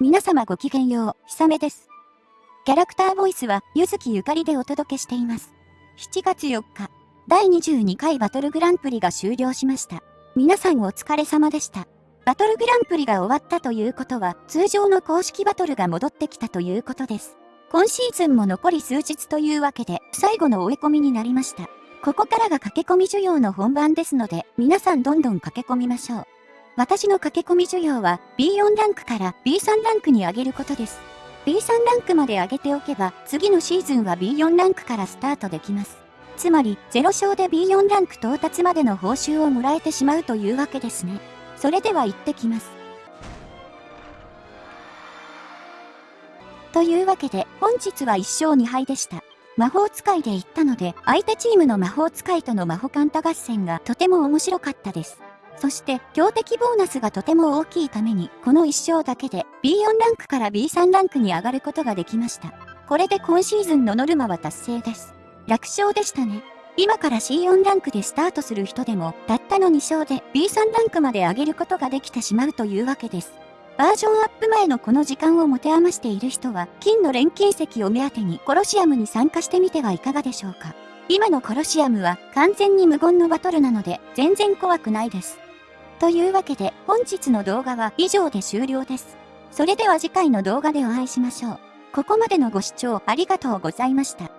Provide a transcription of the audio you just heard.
皆様ごきげんよう、ひさめです。キャラクターボイスは、ゆずきゆかりでお届けしています。7月4日、第22回バトルグランプリが終了しました。皆さんお疲れ様でした。バトルグランプリが終わったということは、通常の公式バトルが戻ってきたということです。今シーズンも残り数日というわけで、最後の追い込みになりました。ここからが駆け込み需要の本番ですので、皆さんどんどん駆け込みましょう。私の駆け込み需要は B4 ランクから B3 ランクに上げることです。B3 ランクまで上げておけば、次のシーズンは B4 ランクからスタートできます。つまり、0勝で B4 ランク到達までの報酬をもらえてしまうというわけですね。それでは行ってきます。というわけで、本日は1勝2敗でした。魔法使いで行ったので、相手チームの魔法使いとの魔法カンタ合戦がとても面白かったです。そして、強敵ボーナスがとても大きいために、この1勝だけで B4 ランクから B3 ランクに上がることができました。これで今シーズンのノルマは達成です。楽勝でしたね。今から C4 ランクでスタートする人でも、たったの2勝で B3 ランクまで上げることができてしまうというわけです。バージョンアップ前のこの時間を持て余している人は、金の錬金石を目当てにコロシアムに参加してみてはいかがでしょうか。今のコロシアムは完全に無言のバトルなので、全然怖くないです。というわけで本日の動画は以上で終了です。それでは次回の動画でお会いしましょう。ここまでのご視聴ありがとうございました。